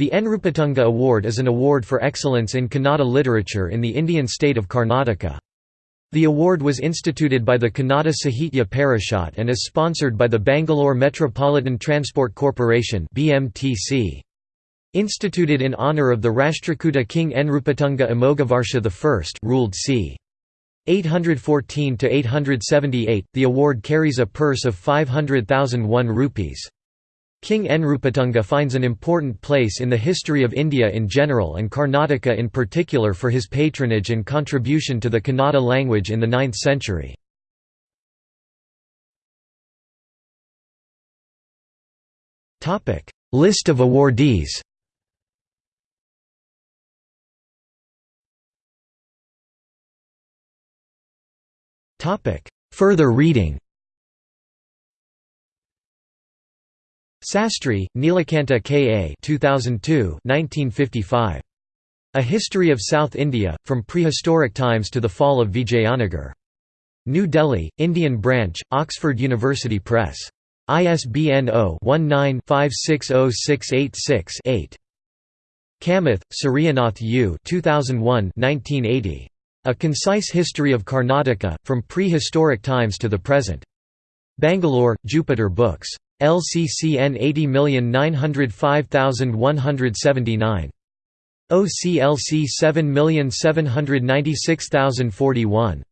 The Nrupatunga Award is an award for excellence in Kannada literature in the Indian state of Karnataka. The award was instituted by the Kannada Sahitya Parishad and is sponsored by the Bangalore Metropolitan Transport Corporation (BMTC). Instituted in honour of the Rashtrakuta King Nrupatunga Amoghavarsha I ruled c. 814–878, the award carries a purse of 500,001 rupees. King Nrupatunga finds an important place in the history of India in general and Karnataka in particular for his patronage and contribution to the Kannada language in the 9th century. List of awardees Further reading Sastry, Nilakanta K. A. 2002 1955. A History of South India, From Prehistoric Times to the Fall of Vijayanagar. New Delhi, Indian Branch, Oxford University Press. ISBN 0-19-560686-8. Kamath, Suryanath U. 2001 1980. A Concise History of Karnataka, From Prehistoric Times to the Present. Bangalore, Jupiter Books. LCCN 80905179. OCLC 7796041.